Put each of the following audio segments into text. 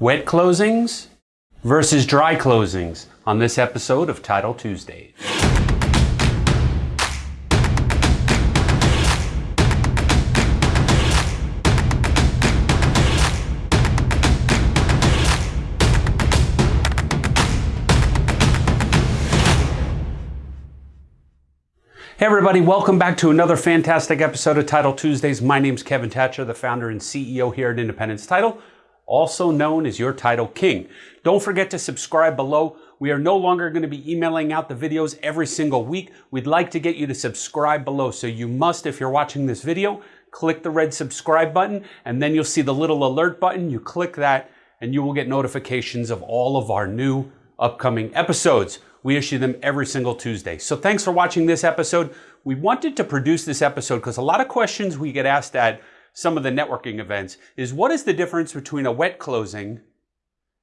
wet closings versus dry closings on this episode of Title Tuesdays. Hey everybody, welcome back to another fantastic episode of Title Tuesdays. My name is Kevin Thatcher, the founder and CEO here at Independence Title, also known as your Title King. Don't forget to subscribe below. We are no longer going to be emailing out the videos every single week. We'd like to get you to subscribe below. So you must, if you're watching this video, click the red subscribe button and then you'll see the little alert button. You click that and you will get notifications of all of our new upcoming episodes. We issue them every single Tuesday. So thanks for watching this episode. We wanted to produce this episode because a lot of questions we get asked at some of the networking events is what is the difference between a wet closing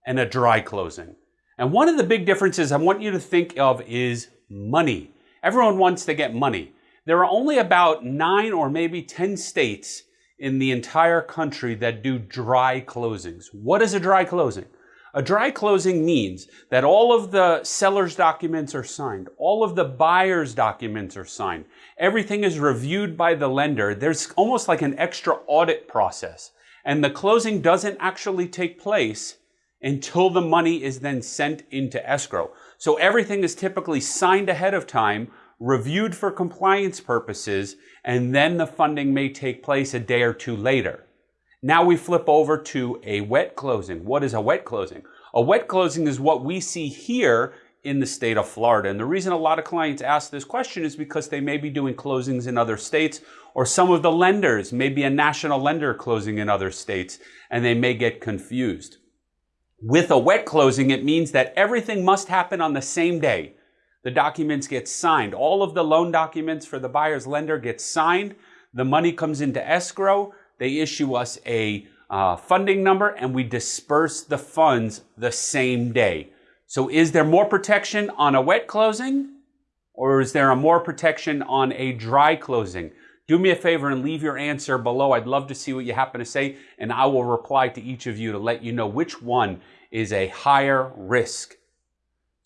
and a dry closing? And one of the big differences I want you to think of is money. Everyone wants to get money. There are only about nine or maybe 10 states in the entire country that do dry closings. What is a dry closing? A dry closing means that all of the seller's documents are signed, all of the buyer's documents are signed, everything is reviewed by the lender. There's almost like an extra audit process, and the closing doesn't actually take place until the money is then sent into escrow. So everything is typically signed ahead of time, reviewed for compliance purposes, and then the funding may take place a day or two later. Now we flip over to a wet closing. What is a wet closing? A wet closing is what we see here in the state of Florida. And the reason a lot of clients ask this question is because they may be doing closings in other states, or some of the lenders may be a national lender closing in other states, and they may get confused. With a wet closing, it means that everything must happen on the same day. The documents get signed. All of the loan documents for the buyer's lender get signed. The money comes into escrow they issue us a uh, funding number and we disperse the funds the same day. So is there more protection on a wet closing or is there a more protection on a dry closing? Do me a favor and leave your answer below. I'd love to see what you happen to say and I will reply to each of you to let you know which one is a higher risk.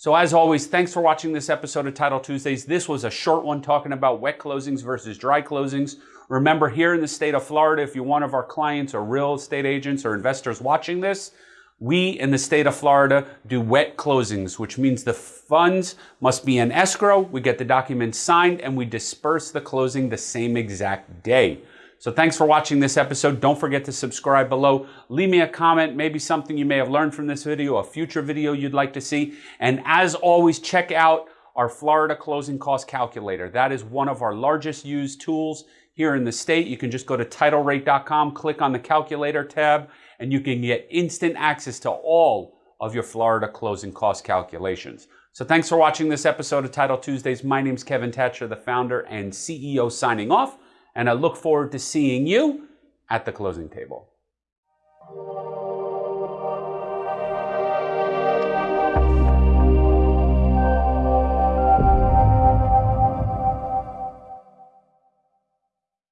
So as always, thanks for watching this episode of Title Tuesdays. This was a short one talking about wet closings versus dry closings. Remember, here in the state of Florida, if you're one of our clients or real estate agents or investors watching this, we in the state of Florida do wet closings, which means the funds must be in escrow. We get the documents signed and we disperse the closing the same exact day. So thanks for watching this episode. Don't forget to subscribe below. Leave me a comment, maybe something you may have learned from this video, a future video you'd like to see. And as always, check out our Florida closing cost calculator. That is one of our largest used tools here in the state. You can just go to titlerate.com, click on the calculator tab, and you can get instant access to all of your Florida closing cost calculations. So thanks for watching this episode of Title Tuesdays. My name is Kevin Thatcher, the founder and CEO signing off, and I look forward to seeing you at the closing table.